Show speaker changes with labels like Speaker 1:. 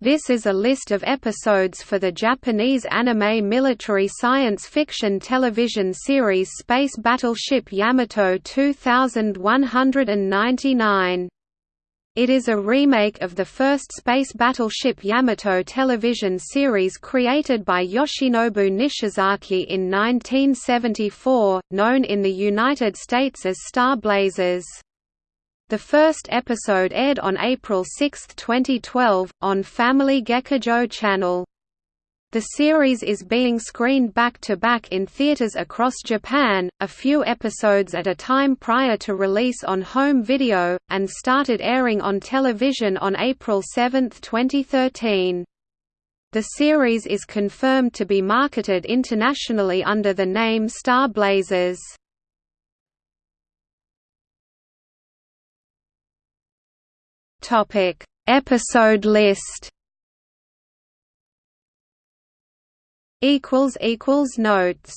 Speaker 1: This is a list of episodes for the Japanese anime military science fiction television series Space Battleship Yamato 2199. It is a remake of the first Space Battleship Yamato television series created by Yoshinobu Nishizaki in 1974, known in the United States as Star Blazers. The first episode aired on April 6, 2012, on Family Gekijo Channel. The series is being screened back-to-back -back in theaters across Japan, a few episodes at a time prior to release on home video, and started airing on television on April 7, 2013. The series is confirmed to be marketed internationally under the name Star Blazers. Topic: Episode list. Equals equals notes.